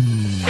Hmm.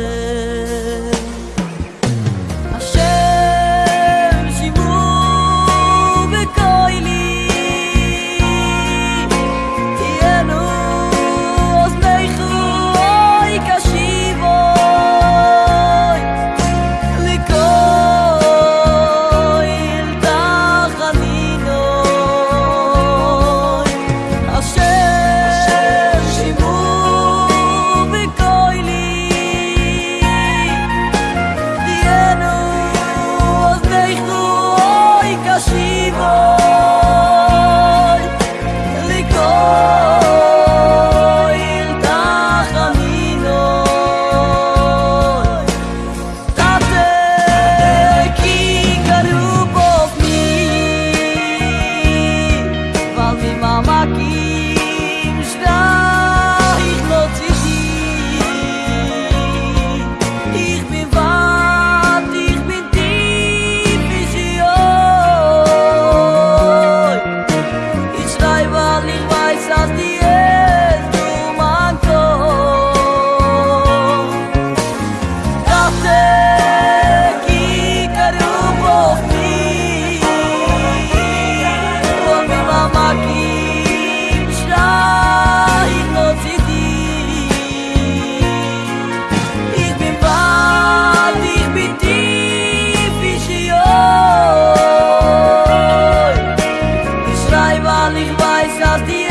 ich weiß, dass die